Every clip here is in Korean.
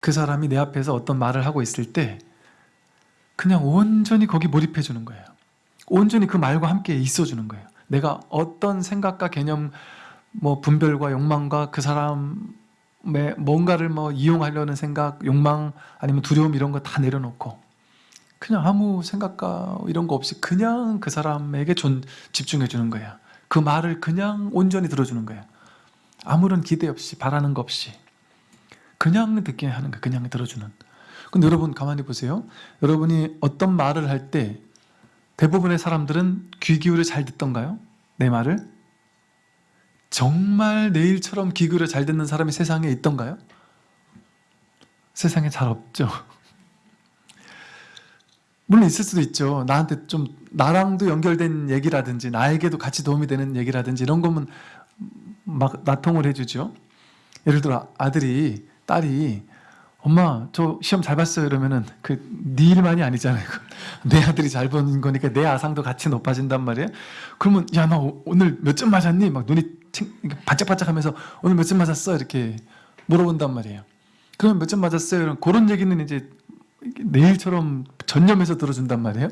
그 사람이 내 앞에서 어떤 말을 하고 있을 때 그냥 온전히 거기 몰입해 주는 거예요. 온전히 그 말과 함께 있어 주는 거예요. 내가 어떤 생각과 개념, 뭐 분별과 욕망과 그 사람의 뭔가를 뭐 이용하려는 생각, 욕망 아니면 두려움 이런 거 다 내려놓고 그냥 아무 생각과 이런 거 없이 그냥 그 사람에게 존, 집중해 주는 거예요. 그 말을 그냥 온전히 들어주는 거예요. 아무런 기대 없이 바라는 거 없이 그냥 듣게 하는 거예요. 그냥 들어주는. 근데 여러분 가만히 보세요. 여러분이 어떤 말을 할 때 대부분의 사람들은 귀 기울여 잘 듣던가요? 내 말을? 정말 내 일처럼 귀 기울여 잘 듣는 사람이 세상에 있던가요? 세상에 잘 없죠. 물론 있을 수도 있죠. 나한테 좀 나랑도 연결된 얘기라든지 나에게도 같이 도움이 되는 얘기라든지 이런 거면 막 나통을 해주죠. 예를 들어 아들이 딸이 엄마 저 시험 잘 봤어요. 이러면은 그네 일만이 아니잖아요. 내 아들이 잘 본 거니까 내 아상도 같이 높아진단 말이에요. 그러면 야너 오늘 몇 점 맞았니? 막 눈이 반짝반짝 하면서 오늘 몇 점 맞았어? 이렇게 물어본단 말이에요 그러면 몇점 맞았어요? 이런 그런 얘기는 이제 내일처럼 전념해서 들어준단 말이에요.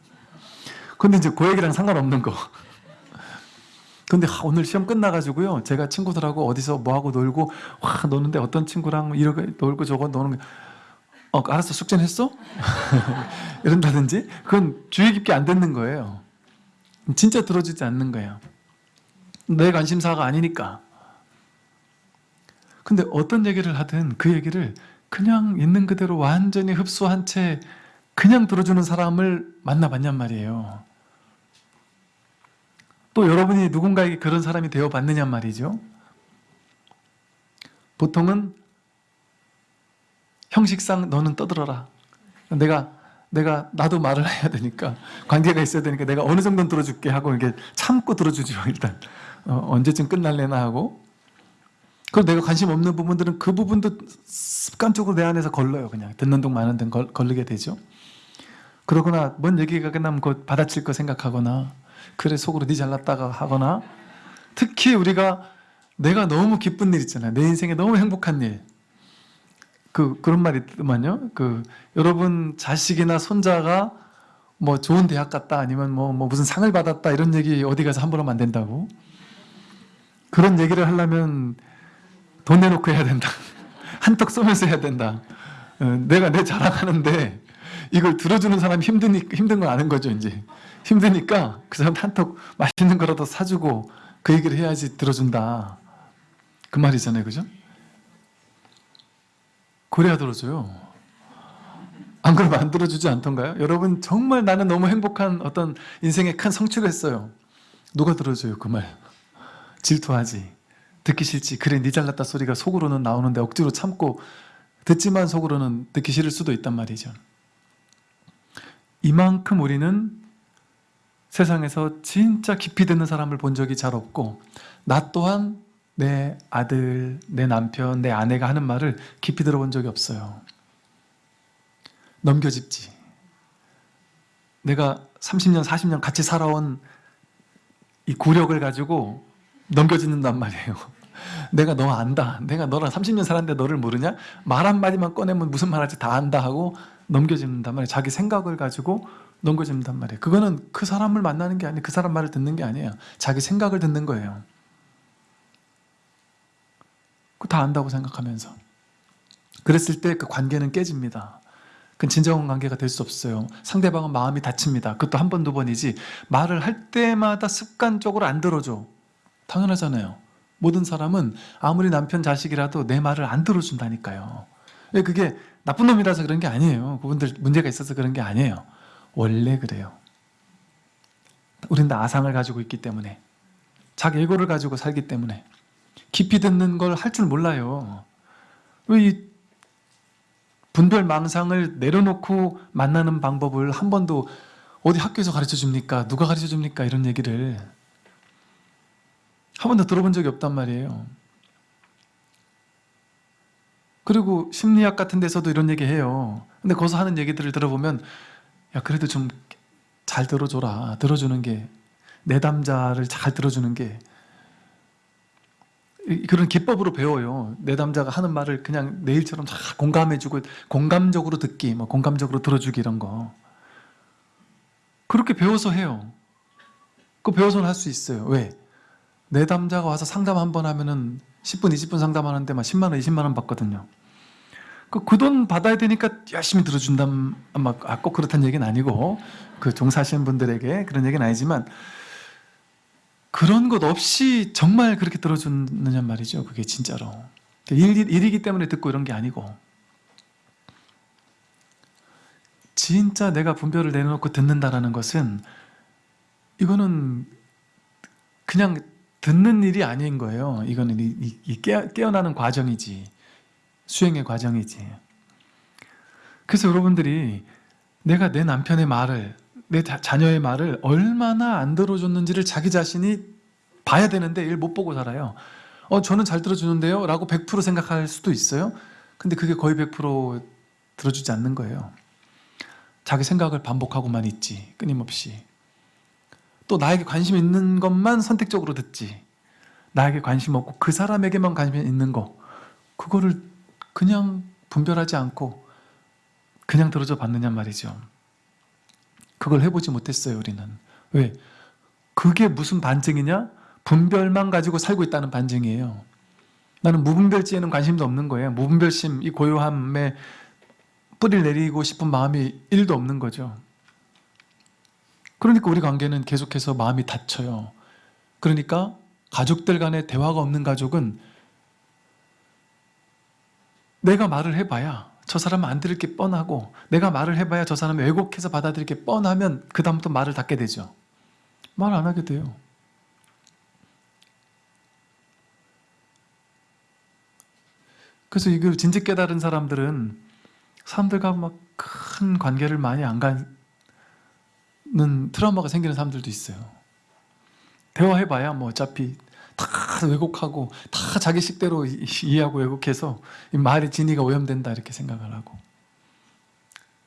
근데 이제 그 얘기랑 상관없는 거 근데 오늘 시험 끝나가지고요. 제가 친구들하고 어디서 뭐하고 놀고 와 노는데 어떤 친구랑 이렇게 놀고 저거 노는 어 알았어. 숙제는 했어? 이런다든지? 그건 주의 깊게 안 듣는 거예요. 진짜 들어주지 않는 거예요. 내 관심사가 아니니까. 근데 어떤 얘기를 하든 그 얘기를 그냥 있는 그대로 완전히 흡수한 채 그냥 들어주는 사람을 만나봤냔 말이에요 또 여러분이 누군가에게 그런 사람이 되어봤느냐 말이죠. 보통은 형식상 너는 떠들어라. 내가 내가 나도 말을 해야 되니까 관계가 있어야 되니까 내가 어느 정도는 들어줄게 하고 이렇게 참고 들어주죠 일단 어, 언제쯤 끝날래나 하고 그리고 내가 관심 없는 부분들은 그 부분도 습관적으로 내 안에서 걸러요 그냥 듣는 동 마는 등 걸, 걸르게 되죠 그러거나 뭔 얘기가 끝나면 그 받아칠 거 생각하거나 그래 속으로 네 잘났다가 하거나 특히 우리가 내가 너무 기쁜 일 있잖아요. 내 인생에 너무 행복한 일. 그 그런 말이 있더만요. 그 여러분 자식이나 손자가 뭐 좋은 대학 갔다 아니면 뭐, 뭐 무슨 상을 받았다 이런 얘기 어디 가서 함부로 하면 안 된다고. 그런 얘기를 하려면 돈 내놓고 해야 된다. 한턱 쏘면서 해야 된다. 어, 내가 내 자랑하는데 이걸 들어주는 사람이 힘드니, 힘든 걸 아는 거죠, 이제. 힘드니까 그 사람 한턱 맛있는 거라도 사주고 그 얘기를 해야지 들어준다. 그 말이잖아요, 그죠? 그래야 들어줘요. 안 그러면 안 들어주지 않던가요? 여러분 정말 나는 너무 행복한 어떤 인생의 큰 성취를 했어요. 누가 들어줘요, 그 말. 질투하지. 듣기 싫지. 그래, 네 잘났다 소리가 속으로는 나오는데 억지로 참고 듣지만 속으로는 듣기 싫을 수도 있단 말이죠. 이만큼 우리는 세상에서 진짜 깊이 듣는 사람을 본 적이 잘 없고 나 또한 내 아들, 내 남편, 내 아내가 하는 말을 깊이 들어본 적이 없어요. 넘겨짚지. 내가 30년, 40년 같이 살아온 이 구력을 가지고 넘겨짓는단 말이에요. 내가 너 안다. 내가 너랑 30년 살았는데 너를 모르냐? 말 한마디만 꺼내면 무슨 말 할지 다 안다 하고 넘겨짚는단 말이에요. 자기 생각을 가지고 넘겨짚는단 말이에요. 그거는 그 사람을 만나는 게 아니에요. 그 사람 말을 듣는 게 아니에요. 자기 생각을 듣는 거예요. 그다 안다고 생각하면서. 그랬을 때 그 관계는 깨집니다. 그 진정한 관계가 될 수 없어요. 상대방은 마음이 다칩니다. 그것도 한 번, 두 번이지 말을 할 때마다 습관적으로 안 들어줘. 당연하잖아요. 모든 사람은 아무리 남편 자식이라도 내 말을 안 들어준다니까요. 그게 나쁜 놈이라서 그런 게 아니에요. 그분들 문제가 있어서 그런 게 아니에요. 원래 그래요. 우린 다 아상을 가지고 있기 때문에 자기 에고를 가지고 살기 때문에 깊이 듣는 걸 할 줄 몰라요. 왜 분별 망상을 내려놓고 만나는 방법을 한 번도 어디 학교에서 가르쳐 줍니까? 누가 가르쳐 줍니까? 이런 얘기를 한 번도 들어본 적이 없단 말이에요. 그리고 심리학 같은 데서도 이런 얘기 해요. 근데 거기서 하는 얘기들을 들어보면 야 그래도 좀 잘 들어줘라. 들어주는 게 내담자를 잘 들어주는 게 이- 그런 기법으로 배워요. 내담자가 하는 말을 그냥 내 일처럼 다 공감해주고 공감적으로 듣기, 뭐 공감적으로 들어주기 이런 거 그렇게 배워서 해요. 그 배워서는 할 수 있어요. 왜? 내담자가 와서 상담 한 번 하면은 10분, 20분 상담하는데 막 10만 원, 20만 원 받거든요. 그 돈 받아야 되니까 열심히 들어준다면 아, 꼭 그렇다는 얘기는 아니고 그 종사하시는 분들에게 그런 얘기는 아니지만 그런 것 없이 정말 그렇게 들어주느냐 말이죠. 그게 진짜로. 일, 일이기 때문에 듣고 이런 게 아니고 진짜 내가 분별을 내놓고 듣는다라는 것은 이거는 그냥 듣는 일이 아닌 거예요. 이거는 이, 이- 이 깨어, 깨어 나는 과정이지. 수행의 과정이지. 그래서 여러분들이 내가 내 남편의 말을, 내 자- 자녀의 말을 얼마나 안 들어줬는지를 자기 자신이 봐야 되는데 이걸 못 보고 살아요. 어, 저는 잘 들어주는데요? 라고 100% 생각할 수도 있어요. 근데 그게 거의 100% 들어주지 않는 거예요. 자기 생각을 반복하고만 있지, 끊임없이. 또 나에게 관심 있는 것만 선택적으로 듣지. 나에게 관심 없고 그 사람에게만 관심 있는 거. 그거를 그냥 분별하지 않고 그냥 들어줘 봤느냐 말이죠. 그걸 해보지 못했어요, 우리는. 왜? 그게 무슨 반증이냐? 분별만 가지고 살고 있다는 반증이에요. 나는 무분별지에는 관심도 없는 거예요. 무분별심, 이 고요함에 뿌리를 내리고 싶은 마음이 1도 없는 거죠. 그러니까 우리 관계는 계속해서 마음이 닫혀요. 그러니까 가족들 간의 대화가 없는 가족은 내가 말을 해봐야 저 사람은 안 들을 게 뻔하고 내가 말을 해봐야 저 사람이 왜곡해서 받아들일 게 뻔하면 그 다음부터 말을 닫게 되죠. 말 안 하게 돼요. 그래서 이걸 진즉 깨달은 사람들은 사람들과 막 큰 관계를 많이 안 가 는 트라우마가 생기는 사람들도 있어요. 대화해봐야 뭐 어차피 다 왜곡하고 다 자기 식대로 이- 이해하고 왜곡해서 이 말의 진위가 오염된다 이렇게 생각을 하고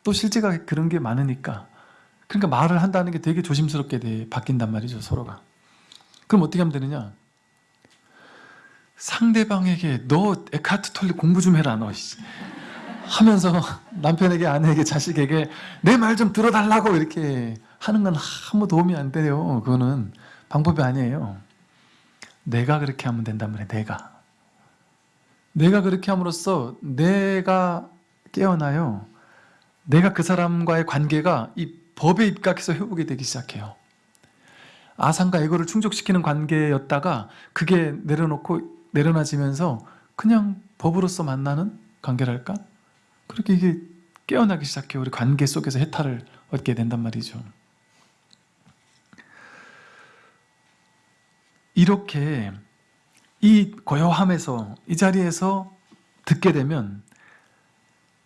또 실제가 그런 게 많으니까 그러니까 말을 한다는 게 되게 조심스럽게 돼, 바뀐단 말이죠 서로가 그럼 어떻게 하면 되느냐 상대방에게 너 에카르트 톨리 공부 좀 해라 너 씨. 하면서 남편에게 아내에게 자식에게 내 말 좀 들어달라고 이렇게 하는 건 아무 도움이 안 돼요 그거는 방법이 아니에요 내가 그렇게 하면 된단 말이에요 내가 내가 그렇게 함으로써 내가 깨어나요 내가 그 사람과의 관계가 이 법에 입각해서 회복이 되기 시작해요 아상과 에고를 충족시키는 관계였다가 그게 내려놓고 내려놔지면서 그냥 법으로서 만나는 관계랄까? 그렇게 이게 깨어나기 시작해요. 우리 관계 속에서 해탈을 얻게 된단 말이죠. 이렇게 이 고요함에서 이 자리에서 듣게 되면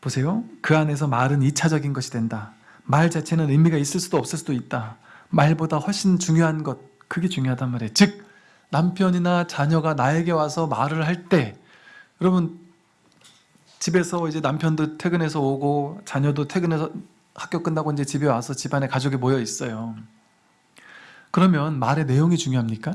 보세요. 그 안에서 말은 2차적인 것이 된다. 말 자체는 의미가 있을 수도 없을 수도 있다. 말보다 훨씬 중요한 것, 그게 중요하단 말이에요. 즉 남편이나 자녀가 나에게 와서 말을 할 때 여러분 집에서 이제 남편도 퇴근해서 오고 자녀도 퇴근해서 학교 끝나고 이제 집에 와서 집안에 가족이 모여 있어요. 그러면 말의 내용이 중요합니까?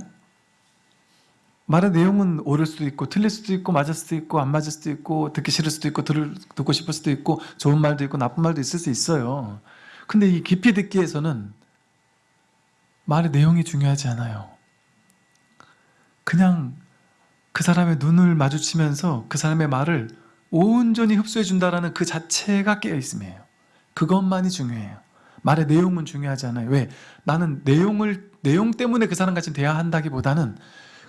말의 내용은 옳을 수도 있고 틀릴 수도 있고 맞을 수도 있고 안 맞을 수도 있고 듣기 싫을 수도 있고 들을, 듣고 싶을 수도 있고 좋은 말도 있고 나쁜 말도 있을 수 있어요. 근데 이 깊이 듣기에서는 말의 내용이 중요하지 않아요. 그냥 그 사람의 눈을 마주치면서 그 사람의 말을 온전히 흡수해 준다라는 그 자체가 깨어 있음이에요. 그것만이 중요해요. 말의 내용은 중요하지 않아요. 왜? 나는 내용을 내용 때문에 그 사람 같이 대화한다기보다는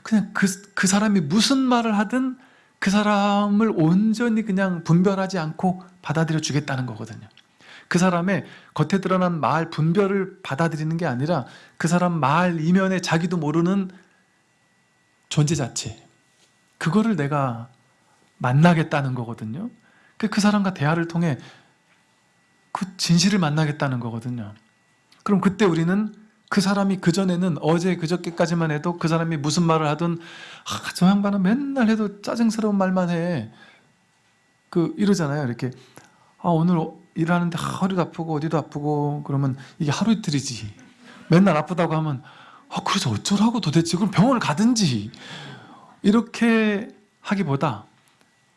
그냥 그, 그 사람이 무슨 말을 하든 그 사람을 온전히 그냥 분별하지 않고 받아들여 주겠다는 거거든요. 그 사람의 겉에 드러난 말 분별을 받아들이는 게 아니라 그 사람 말 이면에 자기도 모르는 존재 자체 그거를 내가 만나겠다는 거거든요. 그, 그 사람과 대화를 통해 그 진실을 만나겠다는 거거든요. 그럼 그때 우리는 그 사람이 그전에는 어제 그저께까지만 해도 그 사람이 무슨 말을 하든 아, 저 양반은 맨날 해도 짜증스러운 말만 해. 그 이러잖아요. 이렇게 아, 오늘 일하는데 허리도 아프고 어디도 아프고 그러면 이게 하루 이틀이지. 맨날 아프다고 하면 아, 그래서 어쩌라고 도대체 그럼 병원을 가든지 이렇게 하기보다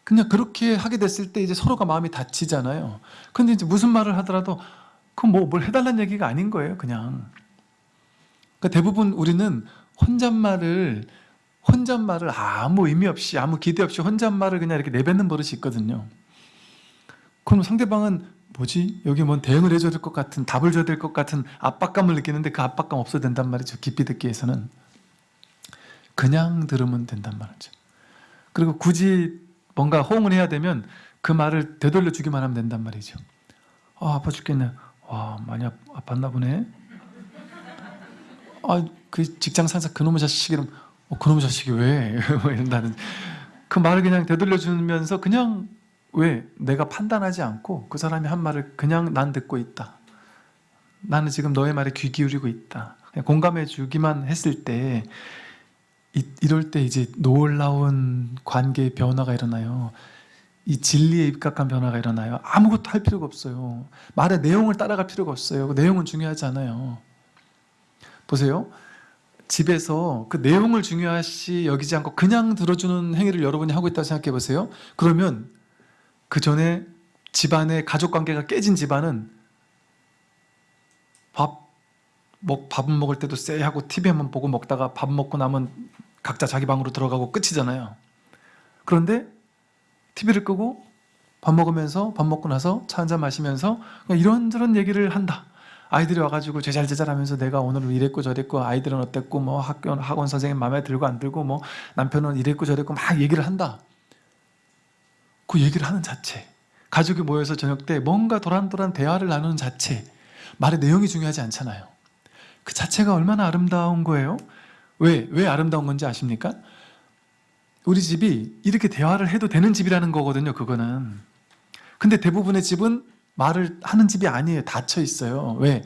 그냥 그렇게 하게 됐을 때 이제 서로가 마음이 다치잖아요. 근데 이제 무슨 말을 하더라도 그건 뭐 뭘 해달라는 얘기가 아닌 거예요, 그냥. 그러니까 대부분 우리는 혼잣말을 혼잣말을 아무 의미 없이 아무 기대 없이 혼잣말을 그냥 이렇게 내뱉는 버릇이 있거든요. 그럼 상대방은 뭐지? 여기 뭔 대응을 해줘야 될 것 같은 답을 줘야 될 것 같은 압박감을 느끼는데 그 압박감 없어도 된단 말이죠. 깊이 듣기에서는 그냥 들으면 된단 말이죠. 그리고 굳이 뭔가 호응을 해야 되면 그 말을 되돌려 주기만 하면 된단 말이죠. 아 아파 죽겠네. 와 많이 아, 아팠나 보네. 아 그 직장 상사 그놈의 자식 이름 어, 그놈의 자식이 왜 뭐 이런다는 그 말을 그냥 되돌려 주면서 그냥 왜 내가 판단하지 않고 그 사람이 한 말을 그냥 난 듣고 있다. 나는 지금 너의 말에 귀 기울이고 있다. 공감해 주기만 했을 때 이, 이럴 때 이제 놀라운 관계의 변화가 일어나요. 이 진리에 입각한 변화가 일어나요. 아무것도 할 필요가 없어요. 말의 내용을 따라갈 필요가 없어요. 그 내용은 중요하지 않아요. 보세요. 집에서 그 내용을 중요시 여기지 않고 그냥 들어주는 행위를 여러분이 하고 있다고 생각해 보세요. 그러면 그 전에 집안의 가족 관계가 깨진 집안은 밥, 먹, 밥은 먹을 때도 쎄하고 TV 한번 보고 먹다가 밥 먹고 나면 각자 자기 방으로 들어가고 끝이잖아요. 그런데 TV를 끄고 밥 먹으면서 밥 먹고 나서 차 한잔 마시면서 그냥 이런저런 얘기를 한다. 아이들이 와가지고 제잘제잘하면서 내가 오늘 이랬고 저랬고 아이들은 어땠고 뭐 학교 학원 선생님 마음에 들고 안 들고 뭐 남편은 이랬고 저랬고 막 얘기를 한다. 그 얘기를 하는 자체 가족이 모여서 저녁 때 뭔가 도란도란 대화를 나누는 자체 말의 내용이 중요하지 않잖아요. 그 자체가 얼마나 아름다운 거예요. 왜? 왜 아름다운 건지 아십니까? 우리 집이 이렇게 대화를 해도 되는 집이라는 거거든요. 그거는. 근데 대부분의 집은 말을 하는 집이 아니에요. 닫혀 있어요. 왜?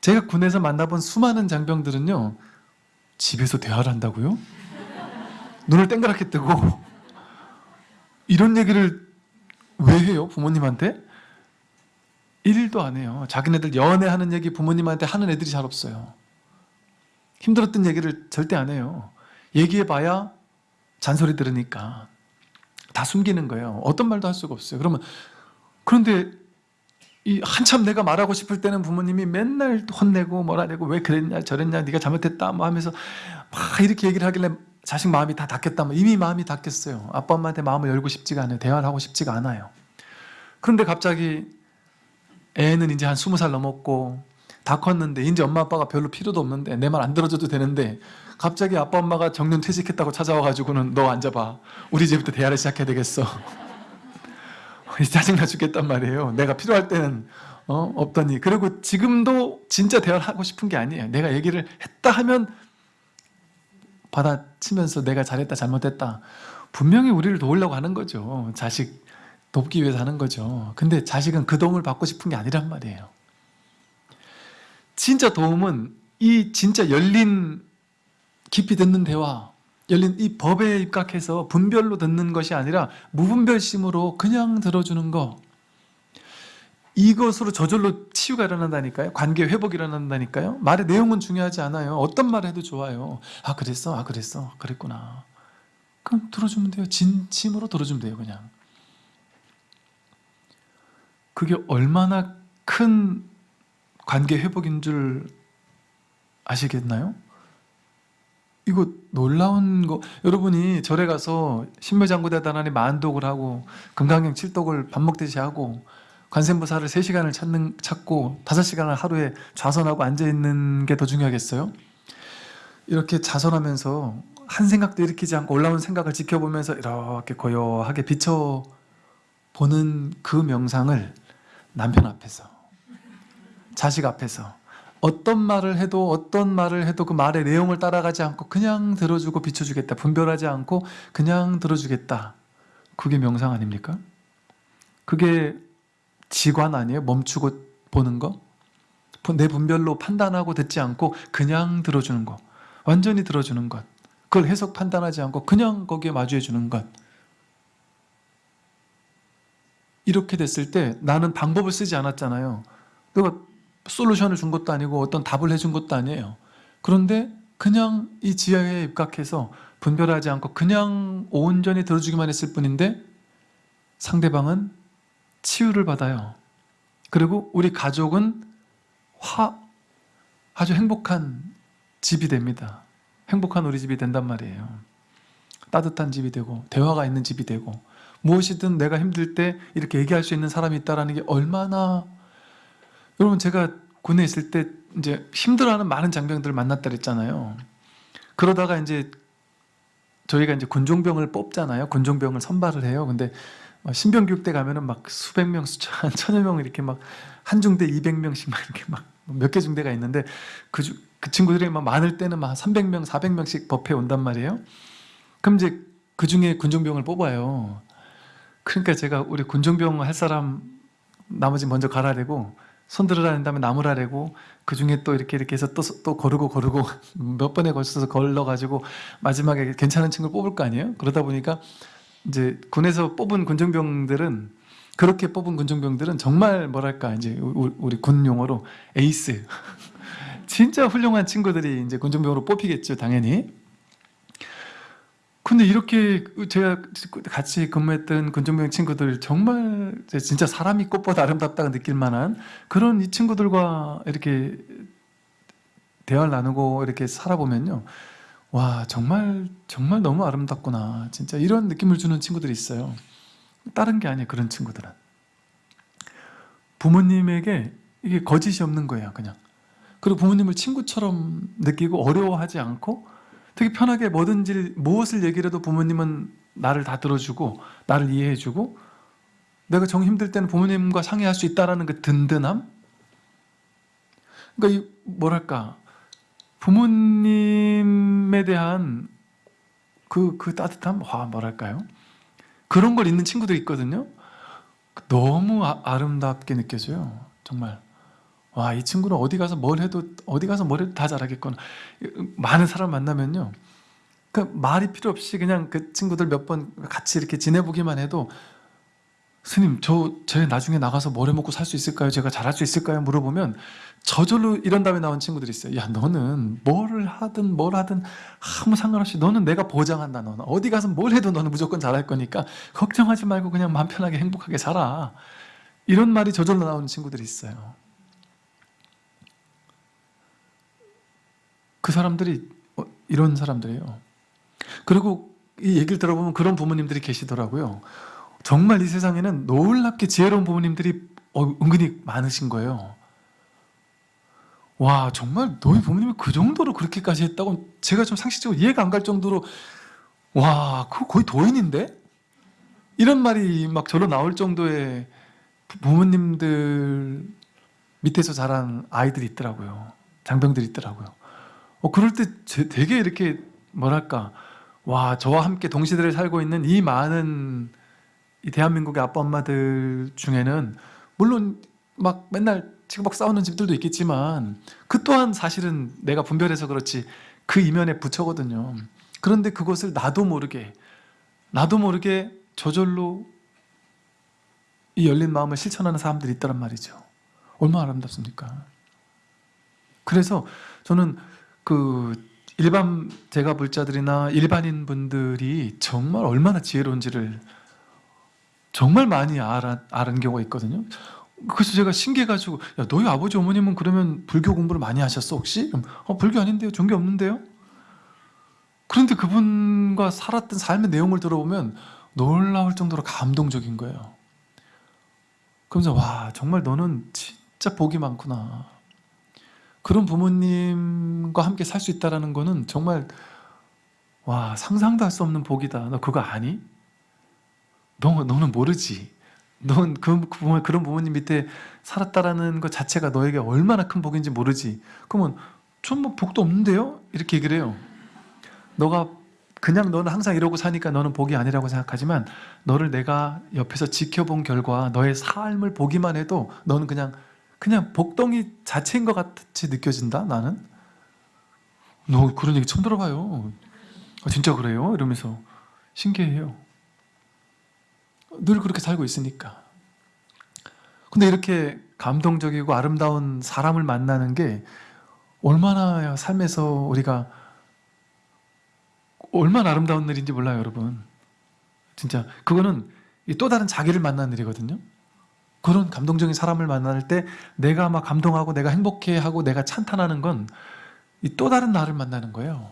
제가 군에서 만나본 수많은 장병들은요. 집에서 대화를 한다고요? 눈을 땡그랗게 뜨고 이런 얘기를 왜 해요? 부모님한테? 일도 안 해요. 자기네들 연애하는 얘기 부모님한테 하는 애들이 잘 없어요. 힘들었던 얘기를 절대 안 해요. 얘기해봐야 잔소리 들으니까 다 숨기는 거예요. 어떤 말도 할 수가 없어요. 그러면 그런데 이 한참 내가 말하고 싶을 때는 부모님이 맨날 혼내고 뭐라 내고 왜 그랬냐 저랬냐 네가 잘못했다 뭐 하면서 막 이렇게 얘기를 하길래 자식 마음이 다 닫겠다 뭐 이미 마음이 닫겠어요. 아빠 엄마한테 마음을 열고 싶지가 않아요. 대화를 하고 싶지가 않아요. 그런데 갑자기 애는 이제 한 스무 살 넘었고 다 컸는데 이제 엄마 아빠가 별로 필요도 없는데 내 말 안 들어줘도 되는데 갑자기 아빠 엄마가 정년 퇴직했다고 찾아와가지고는 너 앉아봐 우리 집부터 대화를 시작해야 되겠어 짜증나 죽겠단 말이에요. 내가 필요할 때는 어? 없더니. 그리고 지금도 진짜 대화를 하고 싶은 게 아니에요. 내가 얘기를 했다 하면 받아치면서 내가 잘했다 잘못했다. 분명히 우리를 도우려고 하는 거죠. 자식 돕기 위해서 하는 거죠. 근데 자식은 그 도움을 받고 싶은 게 아니란 말이에요. 진짜 도움은 이 진짜 열린 깊이 듣는 대화 열린 이 법에 입각해서 분별로 듣는 것이 아니라 무분별심으로 그냥 들어주는 거. 이것으로 저절로 치유가 일어난다니까요? 관계 회복이 일어난다니까요? 말의 내용은 중요하지 않아요. 어떤 말 해도 좋아요. 아 그랬어? 아 그랬어? 그랬구나. 그럼 들어주면 돼요. 진심으로 들어주면 돼요 그냥. 그게 얼마나 큰 관계 회복인 줄 아시겠나요? 이거 놀라운 거 여러분이 절에 가서 신묘장구대단원에 만독을 하고 금강경 칠독을 밥 먹듯이 하고 관세음보살을 3시간을 찾는, 찾고 5시간을 하루에 좌선하고 앉아있는 게 더 중요하겠어요? 이렇게 좌선하면서 한 생각도 일으키지 않고 올라오는 생각을 지켜보면서 이렇게 고요하게 비춰보는 그 명상을 남편 앞에서 자식 앞에서 어떤 말을 해도 어떤 말을 해도 그 말의 내용을 따라가지 않고 그냥 들어주고 비춰주겠다 분별하지 않고 그냥 들어주겠다 그게 명상 아닙니까? 그게 지관 아니에요? 멈추고 보는 거? 내 분별로 판단하고 듣지 않고 그냥 들어주는 거 완전히 들어주는 것 그걸 해석 판단하지 않고 그냥 거기에 마주해 주는 것 이렇게 됐을 때 나는 방법을 쓰지 않았잖아요 내가 솔루션을 준 것도 아니고 어떤 답을 해준 것도 아니에요. 그런데 그냥 이 지하에 입각해서 분별하지 않고 그냥 온전히 들어주기만 했을 뿐인데 상대방은 치유를 받아요. 그리고 우리 가족은 화 아주 행복한 집이 됩니다. 행복한 우리 집이 된단 말이에요. 따뜻한 집이 되고 대화가 있는 집이 되고 무엇이든 내가 힘들 때 이렇게 얘기할 수 있는 사람이 있다라는 게 얼마나 여러분 제가 군에 있을 때 이제 힘들어하는 많은 장병들을 만났다 그랬잖아요. 그러다가 이제 저희가 이제 군종병을 뽑잖아요. 군종병을 선발을 해요. 근데 신병교육대 가면은 막 수백 명, 수천, 천여 명 이렇게 막 한 중대 200명씩 막 이렇게 막 몇 개 중대가 있는데 그, 주, 그 친구들이 막 많을 때는 막 300명, 400명씩 법회 온단 말이에요. 그럼 이제 그 중에 군종병을 뽑아요. 그러니까 제가 우리 군종병 할 사람 나머지 먼저 가라래고 손들으라 는 다음에 나무라래고 그 중에 또 이렇게 이렇게 해서 또, 또 거르고 거르고 몇 번에 걸쳐서 걸러가지고 마지막에 괜찮은 친구를 뽑을 거 아니에요? 그러다 보니까 이제 군에서 뽑은 군종병들은 그렇게 뽑은 군종병들은 정말 뭐랄까 이제 우- 우리 군 용어로 에이스 진짜 훌륭한 친구들이 이제 군종병으로 뽑히겠죠 당연히 근데 이렇게 제가 같이 근무했던 군종병 친구들 정말 진짜 사람이 꽃보다 아름답다고 느낄 만한 그런 이 친구들과 이렇게 대화를 나누고 이렇게 살아보면요. 와 정말 정말 너무 아름답구나. 진짜 이런 느낌을 주는 친구들이 있어요. 다른 게 아니에요 그런 친구들은. 부모님에게 이게 거짓이 없는 거예요 그냥. 그리고 부모님을 친구처럼 느끼고 어려워하지 않고 되게 편하게 뭐든지 무엇을 얘기를 해도 부모님은 나를 다 들어주고 나를 이해해주고 내가 정 힘들 때는 부모님과 상의할 수 있다라는 그 든든함? 그러니까 이 뭐랄까 부모님에 대한 그, 그 따뜻함? 와 뭐랄까요? 그런 걸 있는 친구들이 있거든요. 너무 아, 아름답게 느껴져요 정말 와 이 친구는 어디 가서 뭘 해도 어디 가서 뭘 해도 다 잘하겠구나. 많은 사람 만나면요. 그 말이 필요 없이 그냥 그 친구들 몇 번 같이 이렇게 지내보기만 해도 스님 저, 제 나중에 나가서 뭘 해먹고 살 수 있을까요? 제가 잘할 수 있을까요? 물어보면 저절로 이런 다음에 나온 친구들이 있어요 야 너는 뭘 하든 뭘 하든 아무 상관없이 너는 내가 보장한다 너는. 어디 가서 뭘 해도 너는 무조건 잘할 거니까 걱정하지 말고 그냥 마음 편하게 행복하게 살아. 이런 말이 저절로 나오는 친구들이 있어요 그 사람들이 어, 이런 사람들이에요. 그리고 이 얘기를 들어보면 그런 부모님들이 계시더라고요. 정말 이 세상에는 놀랍게 지혜로운 부모님들이 어, 은근히 많으신 거예요. 와 정말 너희 부모님이 그 정도로 그렇게까지 했다고 제가 좀 상식적으로 이해가 안 갈 정도로 와 그거 거의 도인인데? 이런 말이 막 저로 나올 정도의 부- 부모님들 밑에서 자란 아이들이 있더라고요. 장병들이 있더라고요 어, 그럴 때 제- 되게 이렇게 뭐랄까 와 저와 함께 동시대를 살고 있는 이 많은 이 대한민국의 아빠 엄마들 중에는 물론 막 맨날 치고박 싸우는 집들도 있겠지만 그 또한 사실은 내가 분별해서 그렇지 그 이면에 부처거든요. 그런데 그것을 나도 모르게 나도 모르게 저절로 이 열린 마음을 실천하는 사람들이 있다란 말이죠. 얼마나 아름답습니까? 그래서 저는 그 일반 제가 불자들이나 일반인 분들이 정말 얼마나 지혜로운지를 정말 많이 알아, 아는 경우가 있거든요 그래서 제가 신기해가지고 야 너희 아버지 어머님은 그러면 불교 공부를 많이 하셨어 혹시? 그럼, 어 불교 아닌데요 종교 없는데요? 그런데 그분과 살았던 삶의 내용을 들어보면 놀라울 정도로 감동적인 거예요 그러면서 와 정말 너는 진짜 복이 많구나 그런 부모님과 함께 살 수 있다는 거는 정말 와 상상도 할 수 없는 복이다 너 그거 아니? 너, 너는 모르지 넌그 부모, 그런 부모님 밑에 살았다라는 것 자체가 너에게 얼마나 큰 복인지 모르지 그러면 전 뭐 복도 없는데요? 이렇게 얘기를 해요 너가 그냥 너는 항상 이러고 사니까 너는 복이 아니라고 생각하지만 너를 내가 옆에서 지켜본 결과 너의 삶을 보기만 해도 너는 그냥 그냥 복덩이 자체인 것 같이 느껴진다 나는 너 그런 얘기 처음 들어봐요 아, 진짜 그래요? 이러면서 신기해요 늘 그렇게 살고 있으니까 근데 이렇게 감동적이고 아름다운 사람을 만나는 게 얼마나 삶에서 우리가 얼마나 아름다운 일인지 몰라요, 여러분. 진짜 그거는 이또 다른 자기를 만나는 일이거든요. 그런 감동적인 사람을 만날 때 내가 막 감동하고 내가 행복해하고 내가 찬탄하는 건이또 다른 나를 만나는 거예요.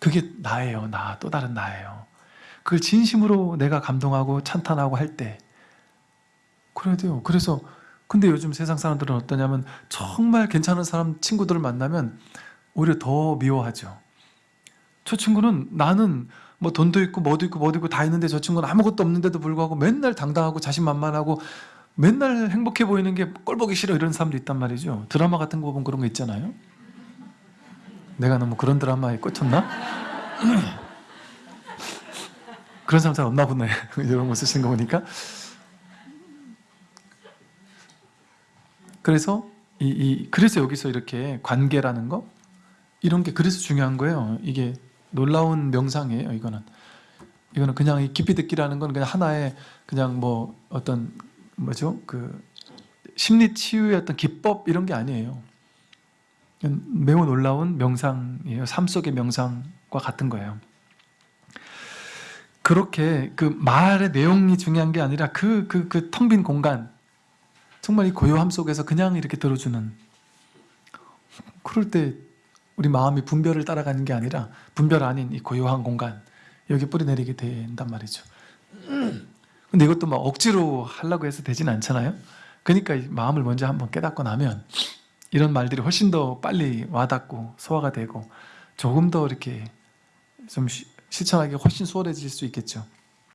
그게 나예요, 나. 또 다른 나예요. 그걸 진심으로 내가 감동하고 찬탄하고 할 때 그래야 돼요. 그래서 근데 요즘 세상 사람들은 어떠냐면 정말 괜찮은 사람 친구들을 만나면 오히려 더 미워하죠. 저 친구는 나는 뭐 돈도 있고 뭐도 있고 뭐도 있고 다 있는데 저 친구는 아무것도 없는데도 불구하고 맨날 당당하고 자신만만하고 맨날 행복해 보이는 게 꼴보기 싫어 이런 사람도 있단 말이죠. 드라마 같은 거 보면 그런 거 있잖아요. 내가 너무 그런 드라마에 꽂혔나? 그런 사람 잘 없나 보네. 이런 거 쓰시는 거 보니까. 그래서 이, 이 그래서 여기서 이렇게 관계라는 거 이런 게 그래서 중요한 거예요. 이게 놀라운 명상이에요. 이거는 이거는 그냥 이 깊이 듣기라는 건 그냥 하나의 그냥 뭐 어떤 뭐죠 그 심리 치유의 어떤 기법 이런 게 아니에요. 매우 놀라운 명상이에요. 삶 속의 명상과 같은 거예요. 그렇게 그 말의 내용이 중요한 게 아니라 그 그 그 텅 빈 공간 정말 이 고요함 속에서 그냥 이렇게 들어주는 그럴 때 우리 마음이 분별을 따라가는 게 아니라 분별 아닌 이 고요한 공간 여기 뿌리내리게 된단 말이죠 근데 이것도 막 억지로 하려고 해서 되진 않잖아요. 그러니까 이 마음을 먼저 한번 깨닫고 나면 이런 말들이 훨씬 더 빨리 와닿고 소화가 되고 조금 더 이렇게 좀 시- 실천하기 훨씬 수월해질 수 있겠죠